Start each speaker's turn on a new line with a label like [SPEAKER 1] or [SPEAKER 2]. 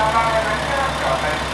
[SPEAKER 1] よろしくお願いします。